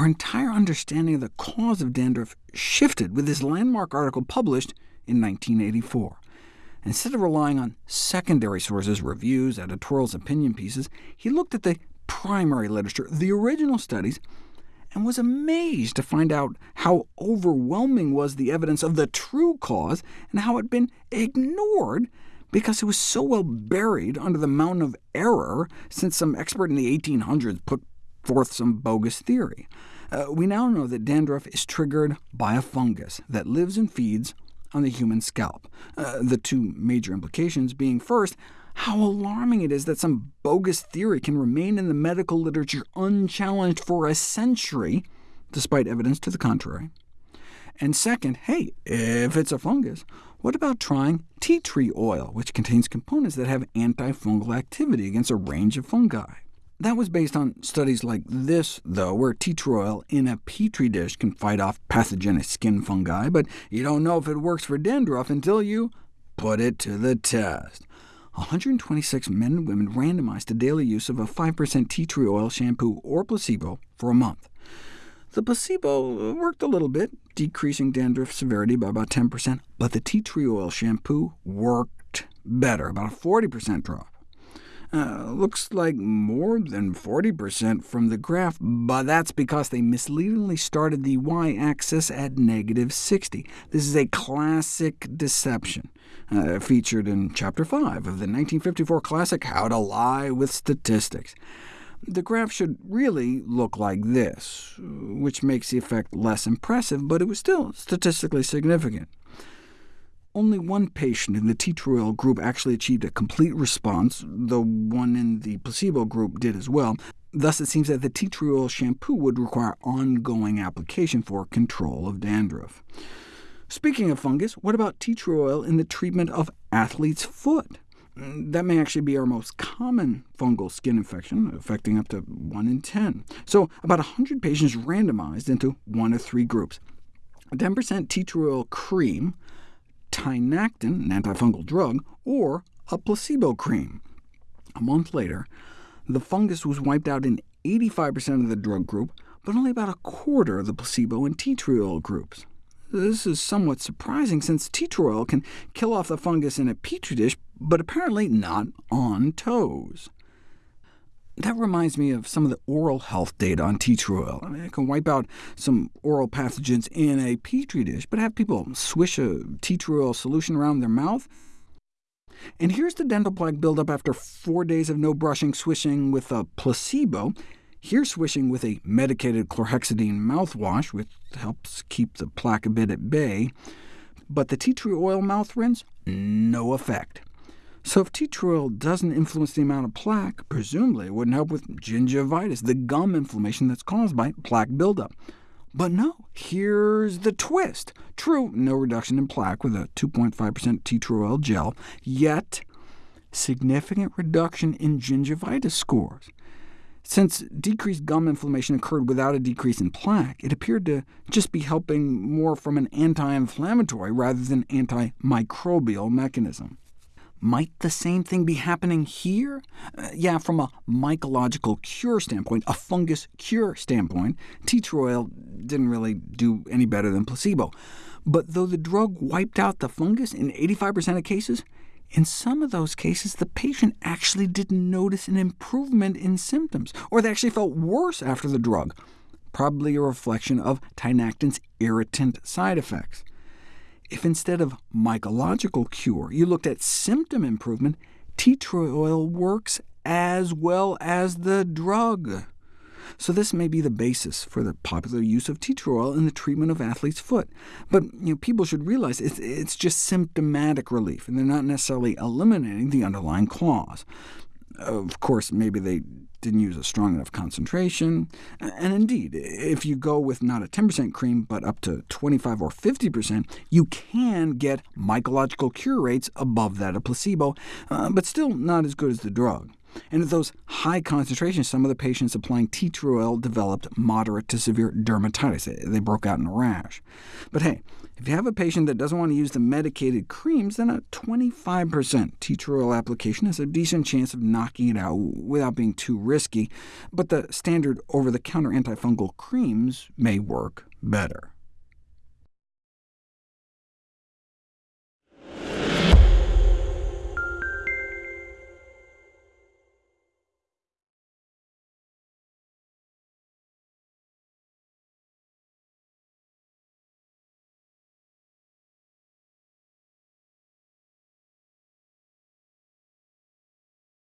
our entire understanding of the cause of dandruff shifted with this landmark article published in 1984. Instead of relying on secondary sources, reviews, editorials, opinion pieces, he looked at the primary literature, the original studies, and was amazed to find out how overwhelming was the evidence of the true cause, and how it had been ignored because it was so well buried under the mountain of error since some expert in the 1800s put forth some bogus theory. Uh, we now know that dandruff is triggered by a fungus that lives and feeds on the human scalp, uh, the two major implications being first, how alarming it is that some bogus theory can remain in the medical literature unchallenged for a century, despite evidence to the contrary. And second, hey, if it's a fungus, what about trying tea tree oil, which contains components that have antifungal activity against a range of fungi? That was based on studies like this, though, where tea tree oil in a petri dish can fight off pathogenic skin fungi, but you don't know if it works for dandruff until you put it to the test. 126 men and women randomized to daily use of a 5% tea tree oil shampoo or placebo for a month. The placebo worked a little bit, decreasing dandruff severity by about 10%, but the tea tree oil shampoo worked better, about a 40% drop. Uh, looks like more than 40% from the graph, but that's because they misleadingly started the y-axis at negative 60. This is a classic deception, uh, featured in Chapter 5 of the 1954 classic How to Lie with Statistics. The graph should really look like this, which makes the effect less impressive, but it was still statistically significant. Only one patient in the tea tree oil group actually achieved a complete response, though one in the placebo group did as well. Thus, it seems that the tea tree oil shampoo would require ongoing application for control of dandruff. Speaking of fungus, what about tea tree oil in the treatment of athlete's foot? That may actually be our most common fungal skin infection, affecting up to 1 in 10. So about 100 patients randomized into one of three groups. 10% tea tree oil cream, Tinactin, an antifungal drug, or a placebo cream. A month later, the fungus was wiped out in 85% of the drug group, but only about a quarter of the placebo and tea tree oil groups. This is somewhat surprising, since tea tree oil can kill off the fungus in a petri dish, but apparently not on toes. That reminds me of some of the oral health data on tea tree oil. I mean, it can wipe out some oral pathogens in a petri dish, but have people swish a tea tree oil solution around their mouth? And here's the dental plaque buildup after four days of no brushing, swishing with a placebo. Here swishing with a medicated chlorhexidine mouthwash, which helps keep the plaque a bit at bay. But the tea tree oil mouth rinse, no effect. So if tea tree oil doesn't influence the amount of plaque, presumably it wouldn't help with gingivitis, the gum inflammation that's caused by plaque buildup. But no, here's the twist. True, no reduction in plaque with a 2.5% tea tree oil gel, yet significant reduction in gingivitis scores. Since decreased gum inflammation occurred without a decrease in plaque, it appeared to just be helping more from an anti-inflammatory rather than antimicrobial mechanism. Might the same thing be happening here? Uh, yeah, from a mycological cure standpoint, a fungus cure standpoint, tea tree oil didn't really do any better than placebo. But though the drug wiped out the fungus in 85% of cases, in some of those cases the patient actually didn't notice an improvement in symptoms, or they actually felt worse after the drug, probably a reflection of tinactin's irritant side effects. If instead of mycological cure you looked at symptom improvement, tea tree oil works as well as the drug. So this may be the basis for the popular use of tea tree oil in the treatment of athlete's foot. But you know, people should realize it's, it's just symptomatic relief, and they're not necessarily eliminating the underlying cause. Of course, maybe they didn't use a strong enough concentration. And indeed, if you go with not a 10% cream, but up to 25 or 50%, you can get mycological cure rates above that of placebo, uh, but still not as good as the drug. And at those high concentrations, some of the patients applying tea tree oil developed moderate to severe dermatitis. They broke out in a rash. But hey, if you have a patient that doesn't want to use the medicated creams, then a 25% tea tree oil application has a decent chance of knocking it out without being too risky, but the standard over-the-counter antifungal creams may work better.